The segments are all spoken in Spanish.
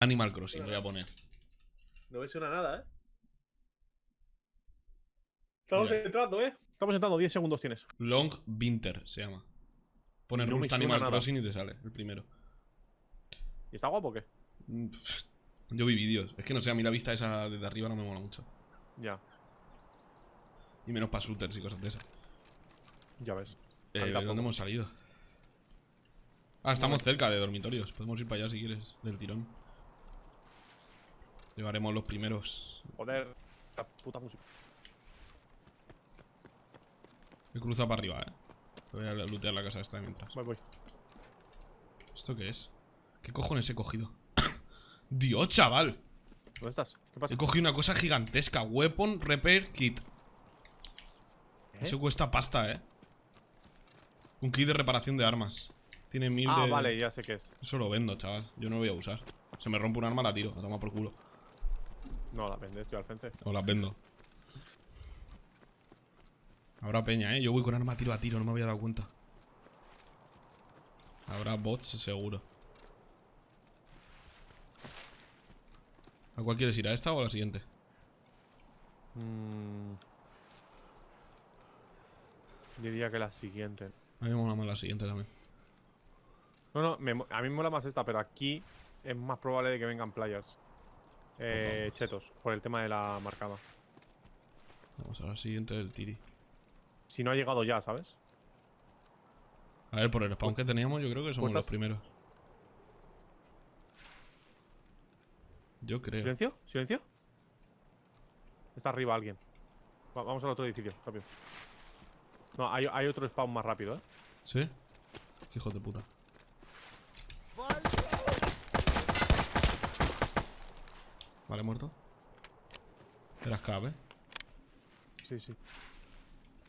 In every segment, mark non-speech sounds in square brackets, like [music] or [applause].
Animal Crossing, voy a poner. No me suena nada, ¿eh? Estamos Mira. entrando, ¿eh? Estamos entrando, 10 segundos tienes. Long Winter se llama. Pones No Rust Animal nada. Crossing y te sale, el primero. ¿Y está guapo o qué? Mm, Yo vi vídeos. Es que no sé, a mí la vista esa desde arriba no me mola mucho. Ya, Y menos para shooters y cosas de esas. ya ves. Eh, ¿De dónde hemos salido? Ah, estamos cerca de dormitorios. Podemos ir para allá si quieres, del tirón. Llevaremos los primeros. Joder, la puta música. He cruzado para arriba, eh. Voy a lootear la casa esta mientras. Voy, voy. ¿Esto qué es? ¿Qué cojones he cogido? [coughs] ¡Dios, chaval! ¿Dónde estás? ¿Qué pasa? He cogido una cosa gigantesca. Weapon Repair Kit. ¿Eh? Eso cuesta pasta, eh. Un kit de reparación de armas. Tiene mil Ah, de... vale, ya sé qué es. Eso lo vendo, chaval. Yo no lo voy a usar. Se me rompe un arma, la tiro. La toma por culo. No, la vendes, estoy al frente. O las vendo. Habrá peña, ¿eh? Yo voy con arma tiro a tiro, no me había dado cuenta. Habrá bots, seguro. ¿A cuál quieres ir? ¿A esta o a la siguiente? Mm. Diría que la siguiente. A mí me mola más la siguiente también. No, no, me a mí me mola más esta, pero aquí es más probable de que vengan players. Eh, chetos, por el tema de la marcada. Vamos a la siguiente del tiri. Si no ha llegado ya, ¿sabes? A ver, por el spawn que teníamos, yo creo que somos los primeros. Yo creo. ¿Silencio? ¿Silencio? Está arriba alguien. Va- vamos al otro edificio, rápido. No, hay, hay otro spawn más rápido, ¿eh? ¿Sí? Hijo de puta. Vale, muerto. Era escape. ¿eh? Sí, sí.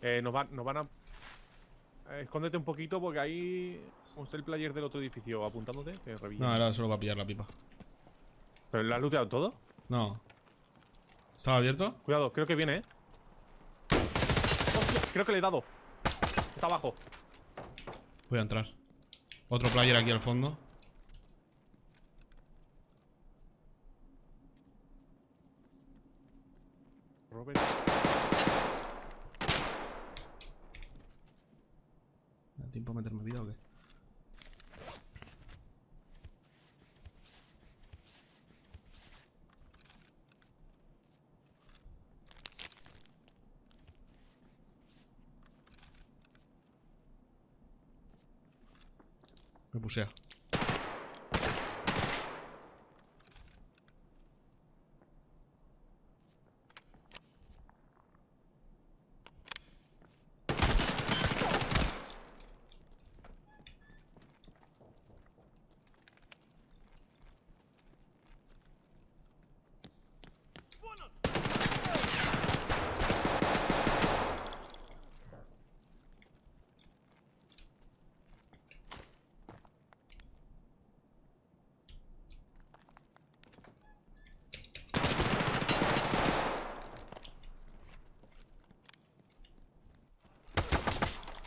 Eh, nos, van, nos van a... eh, escóndete un poquito porque ahí... está el player del otro edificio apuntándote, te. No, era solo para pillar la pipa. ¿Pero le has looteado todo? No. ¿Estaba abierto? Cuidado, creo que viene, ¿eh? Hostia, creo que le he dado. Está abajo. Voy a entrar. Otro player aquí al fondo. Robert. ¿Me da tiempo a meterme vida o qué? Me pusea.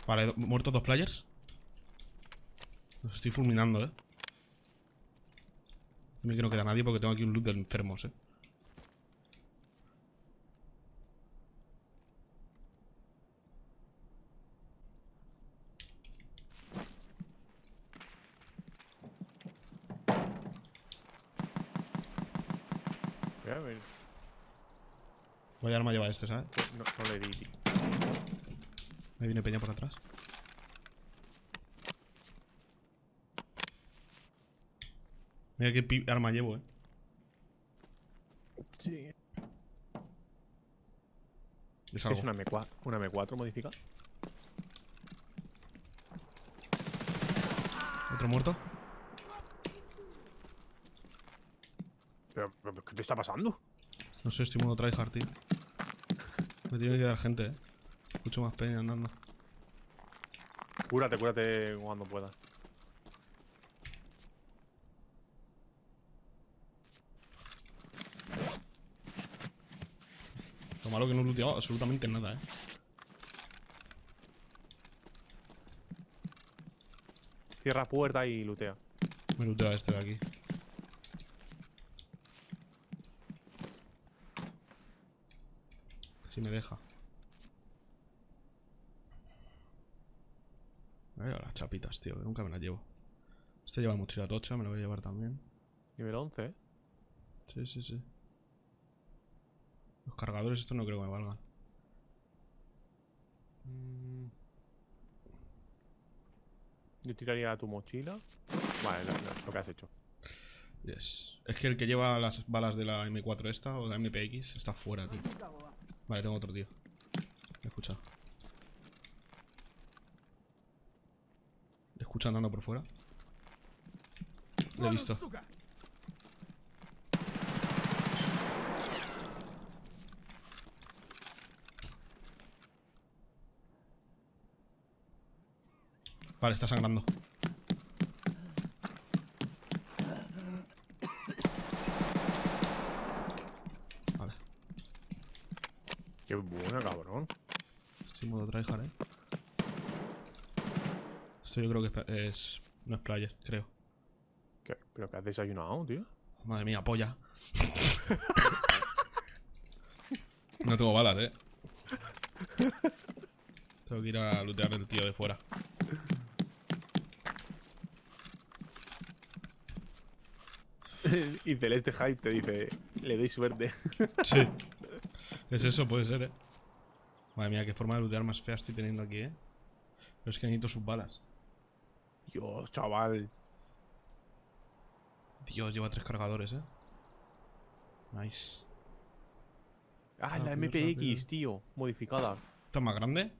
Vale, muertos dos players. Los estoy fulminando, eh. No me quiero quedar nadie porque tengo aquí un loot de enfermos, eh. Mira. Vaya arma lleva este, ¿sabes? No, no le di. Me viene peña por atrás. Mira qué arma llevo, eh. Sí. Es algo. Es una M4, una M4 modificada. Otro muerto. Pero, pero, ¿qué te está pasando? No sé, estoy modo tryhard, tío. Me tiene que dar gente, eh. Escucho más peña andando. Cúrate, cúrate cuando puedas. Lo malo que no he looteado absolutamente nada, eh. Cierra puerta y lootea. Me lootea este de aquí. Si me deja. Me voy a las chapitas, tío, que nunca me las llevo. Este lleva mochila tocha, me lo voy a llevar también. Nivel 11, ¿eh? Sí, sí, sí. Los cargadores estos no creo que me valgan. Mm. Yo tiraría tu mochila. Vale, no, no, lo que has hecho. Yes. Es que el que lleva las balas de la M4 esta o la MPX está fuera, tío. Vale, tengo otro tío. Escucha. ¿Le escucha andando por fuera? Lo he visto. Vale, está sangrando. Vale. Qué buena, cabrón. Estoy en modo tryhard, eh. Esto yo creo que es, No es player, creo. ¿Qué? ¿Pero qué has desayunado, tío? Madre mía, polla. [laughs] no tengo balas, eh. Tengo que ir a lootear el tío de fuera. [laughs] y Celeste Hype te dice, le doy suerte. [laughs] Sí. Es eso, puede ser, eh. Madre mía, qué forma de lootear más fea estoy teniendo aquí, eh. Pero es que necesito sus balas. Dios, chaval. Dios, lleva tres cargadores, eh. Nice. Ah, la Rápido, MPX, rápido. tío. Modificada. ¿Esta es más grande?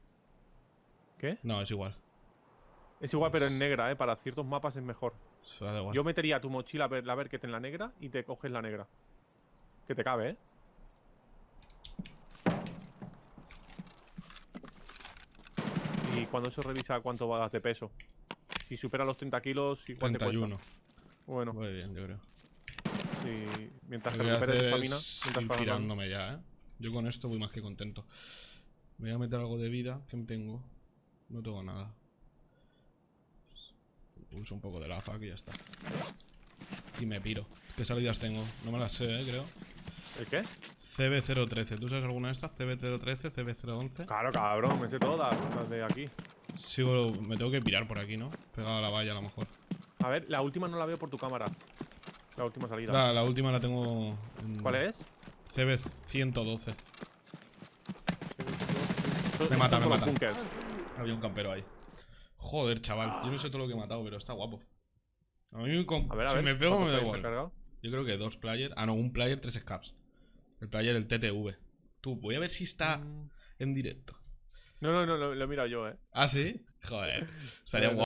¿Qué? No, es igual. Es igual, pero en negra, ¿eh? Para ciertos mapas es mejor. Igual. Yo metería tu mochila, a ver, la Berket en la negra y te coges la negra. Que te cabe, ¿eh? Y cuando eso revisa cuánto vas de peso. Si supera los 30 kilos, te 31. cuesta. Bueno, Muy bien, yo creo. si mientras que recuperes estamina, es mientras tirándome ya, ¿eh? Yo con esto voy más que contento. Me voy a meter algo de vida. ¿Qué me tengo? No tengo nada. Uso un poco de la fac y ya está. Y me piro. ¿Qué salidas tengo? No me las sé, ¿eh? Creo. ¿El qué? CB013. ¿Tú sabes alguna de estas? CB013, CB011. Claro, cabrón, me sé todas las de aquí. Sigo... Me tengo que pirar por aquí, ¿no? Pegado a la valla a lo mejor. A ver, la última no la veo por tu cámara. La última salida. La, la última la tengo... en ¿Cuál es? CB112. Estos- Me mata, me mata. bunkers. Había un campero ahí. Joder, chaval. Yo no sé todo lo que he matado, pero está guapo. A mí con... A ver, a si ver. me pego ¿cuántos me da igual. Yo creo que dos player. Ah, no, un player, tres scaps. El player, el TTV. Tú, voy a ver si está Mm. en directo. No, no, no, lo, lo he mirado yo, eh. Ah, sí. Joder. Estaría guapo.